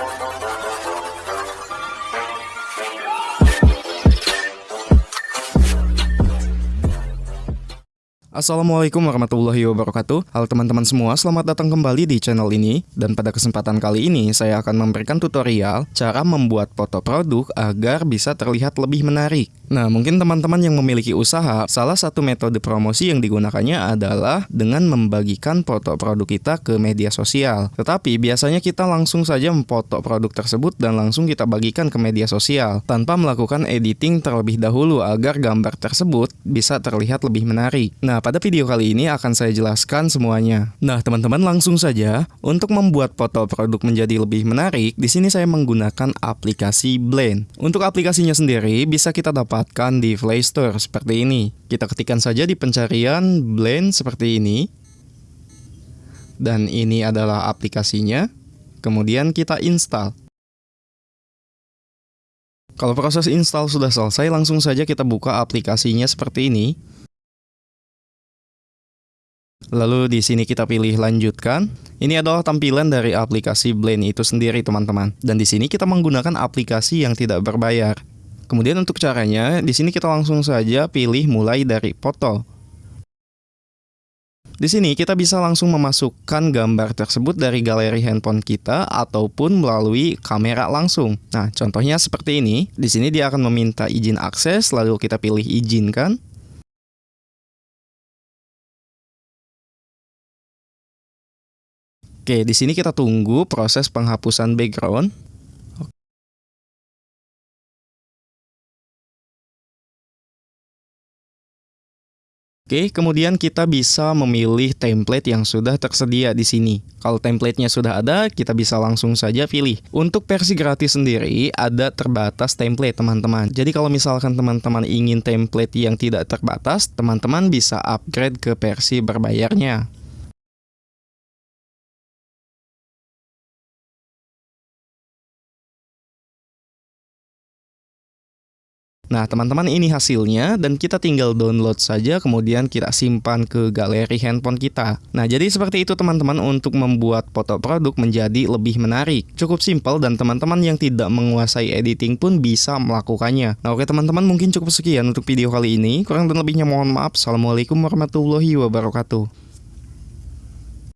Thank you. Assalamualaikum warahmatullahi wabarakatuh. Halo teman-teman semua, selamat datang kembali di channel ini. Dan pada kesempatan kali ini, saya akan memberikan tutorial Cara membuat foto produk agar bisa terlihat lebih menarik. Nah, mungkin teman-teman yang memiliki usaha Salah satu metode promosi yang digunakannya adalah Dengan membagikan foto produk kita ke media sosial. Tetapi biasanya kita langsung saja memfoto produk tersebut Dan langsung kita bagikan ke media sosial Tanpa melakukan editing terlebih dahulu Agar gambar tersebut bisa terlihat lebih menarik. Nah, pada video kali ini akan saya jelaskan semuanya. Nah, teman-teman langsung saja untuk membuat foto produk menjadi lebih menarik, di sini saya menggunakan aplikasi Blend. Untuk aplikasinya sendiri bisa kita dapatkan di Play Store seperti ini. Kita ketikkan saja di pencarian Blend seperti ini. Dan ini adalah aplikasinya. Kemudian kita install. Kalau proses install sudah selesai, langsung saja kita buka aplikasinya seperti ini. Lalu di sini kita pilih lanjutkan. Ini adalah tampilan dari aplikasi Blend itu sendiri teman-teman. Dan di sini kita menggunakan aplikasi yang tidak berbayar. Kemudian untuk caranya, di sini kita langsung saja pilih mulai dari foto. Di sini kita bisa langsung memasukkan gambar tersebut dari galeri handphone kita ataupun melalui kamera langsung. Nah, contohnya seperti ini. Di sini dia akan meminta izin akses, lalu kita pilih izinkan. Oke, di sini kita tunggu proses penghapusan background. Oke, kemudian kita bisa memilih template yang sudah tersedia di sini. Kalau templatenya sudah ada, kita bisa langsung saja pilih. Untuk versi gratis sendiri, ada terbatas template, teman-teman. Jadi kalau misalkan teman-teman ingin template yang tidak terbatas, teman-teman bisa upgrade ke versi berbayarnya. Nah, teman-teman ini hasilnya dan kita tinggal download saja kemudian kita simpan ke galeri handphone kita. Nah, jadi seperti itu teman-teman untuk membuat foto produk menjadi lebih menarik. Cukup simpel dan teman-teman yang tidak menguasai editing pun bisa melakukannya. Nah, oke teman-teman mungkin cukup sekian untuk video kali ini. Kurang dan lebihnya mohon maaf. Assalamualaikum warahmatullahi wabarakatuh.